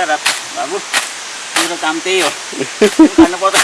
गर र बाबु मेरो काम त्यही हो खानुपर्छ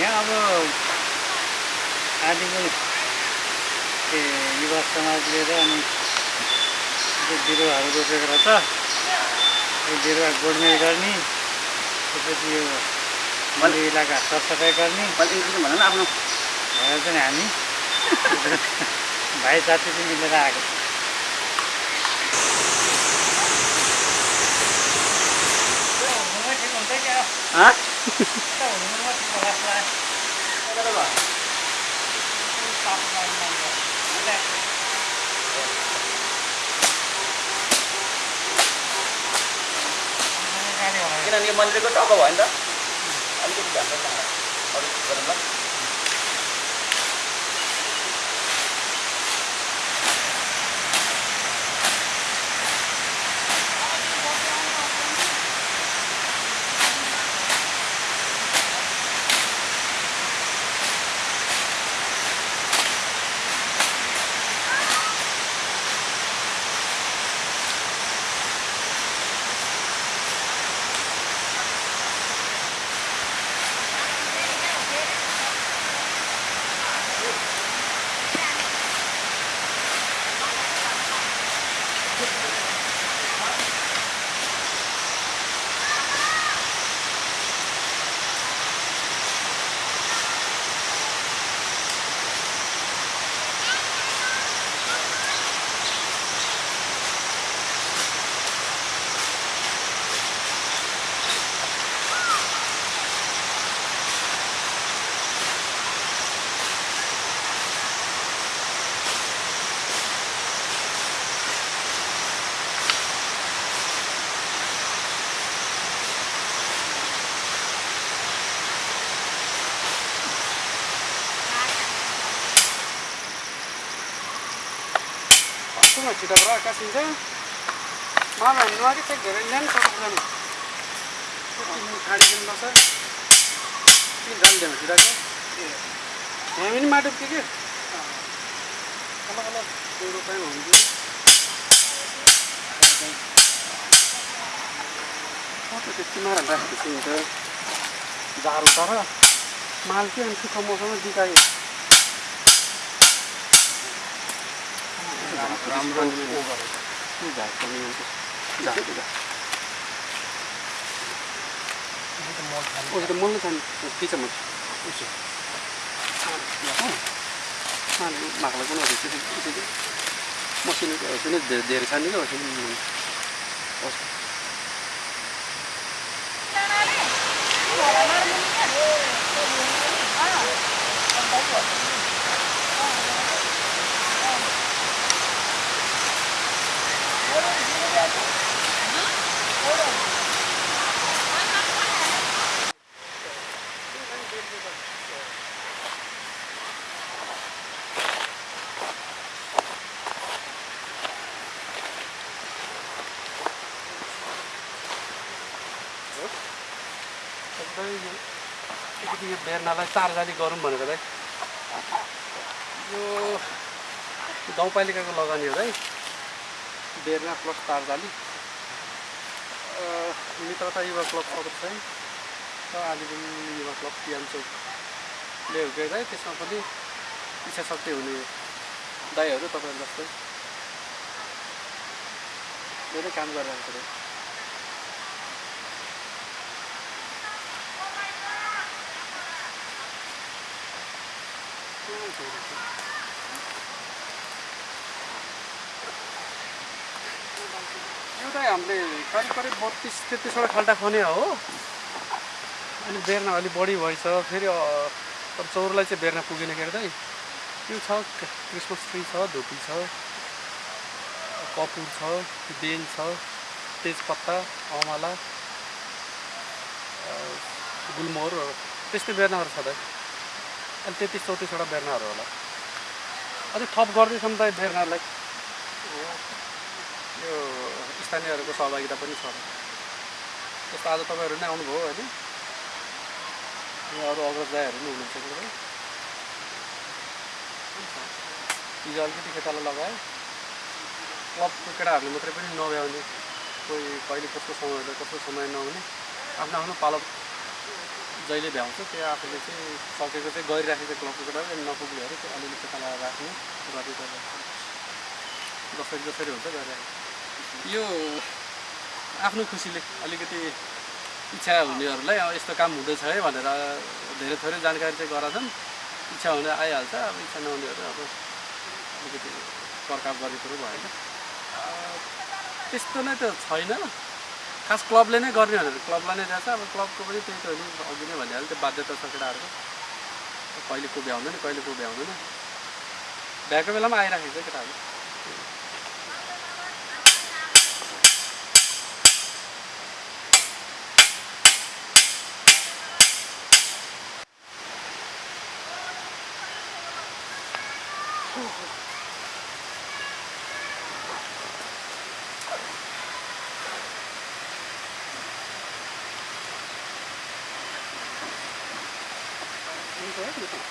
यहाँ अब आदिको ए युवा समाजले र अनि त्यो बिरुवाहरू रोपेको रहेछ यो बिरुवा गोडमेल गर्ने त्यसपछि यो मन्दिर इलाका सरसफाइ गर्ने भन न आफ्नो भनेर चाहिँ हामी भाइ साथी चाहिँ मिलेर आएको ठिक हुन्छ क्या हाँ हुनुमा ठिक होला जस्तो लाग्यो। किनभने यो मन्दिरको टाउको भयो नि त अलिकति राख्नु अरू गरौँ छिटा पुरा कासिन्छ माल हामी नै धेरै न्यानो खाने कि लाग्छ जान्थेन छिटा छ एम माटो थियो कि अलग अलग बेउरो हुन्थ्यो त्यति नराम्रो जाल तर माल के अनि छिट्टो मौसम राम्रो उसको मल्नु छ नि के छ म माग्ला पनि मसिनो धेरै छ नि क्या अलिकति यो बेर्नालाई चारजाली गरौँ भनेको चाहिँ यो गाउँपालिकाको लगानी हो है बेर्ना प्लस तारजाली मित्रता युवा क्लब सदस्य चाहिँ र आलिपुर युवा क्लब पिएम चौकले हुर्केको है त्यसमा पनि इच्छा शक्ति हुने दाईहरू तपाईँहरू जस्तै धेरै काम गरिरहेको छ यो चाहिँ हामीले करिब करिब बत्तिस तेत्तिसवटा खाल्टा खने हो। अनि बेर्ना अलिक बढी भएछ फेरि अब चौरलाई चाहिँ बेर्ना पुगेन के अरे त्यो छ क्रिसमस ट्री छ धुपी छ कपुर छ बेल छ तेजपत्ता अमला अ, गुलमोहर त्यस्तै बेर्नाहरू छ त अहिले तेत्तिस चौतिसवटा बेर्नाहरू होला। अझै थप गर्दैछौँ त बेर्नाहरूलाई यो स्थानीयहरूको सहभागिता पनि छ। जस्तो आज तपाईँहरू नै आउनुभयो होइन यहाँ अरू अग्रज दाईहरू पनि हुनुहुन्छ कि हिजो अलिकति खेताला लगायो क्लबको केटाहरूले मात्रै पनि नभ्याउने। कोही कहिले कस्तो समय कस्तो समय नहुने। आफ्नो आफ्नो पालो जहिले भ्याउँछ त्यो आफूले चाहिँ सकेको चाहिँ गरिराखेको क्लबको केटाहरू नपुग्नेहरू त्यो अलिअलि खेताला राख्ने गरी जसरी जसरी हुन्छ गरिराखेको यो आफ्नो खुसीले अलिकति इच्छा हुनेहरूलाई अब यस्तो काम हुँदैछ है भनेर धेरै थोरै जानकारी चाहिँ गराउँछन्। इच्छा हुने आइहाल्छ अब इच्छा नहुनेहरू अब अलिकति पर्खाप गर्ने कुरो भएन त्यस्तो नै त छैन। खास क्लबले नै गर्ने भनेर। क्लबलाई नै दिएछ अब क्लबको पनि त्यही त हो नि। अघि नै भनिहाल्यो त्यो बाध्यता छ केटाहरूको कहिले को भ्याउँदैन कहिले को भ्याउँदैन। भ्याएको बेलामा आइराखेको छ केटाहरू। Thank you.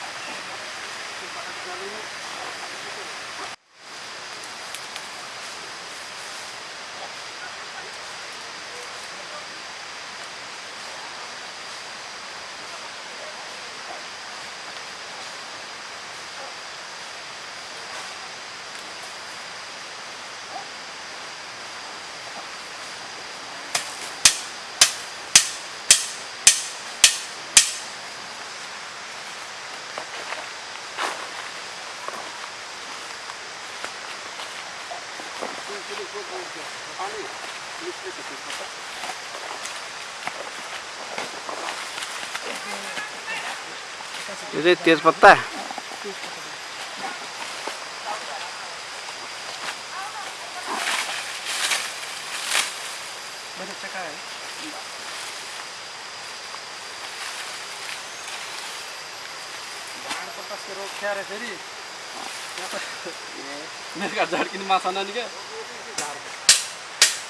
यो चाहिँ तेजपत्ता मैले चेकाएँ भाँड पचास के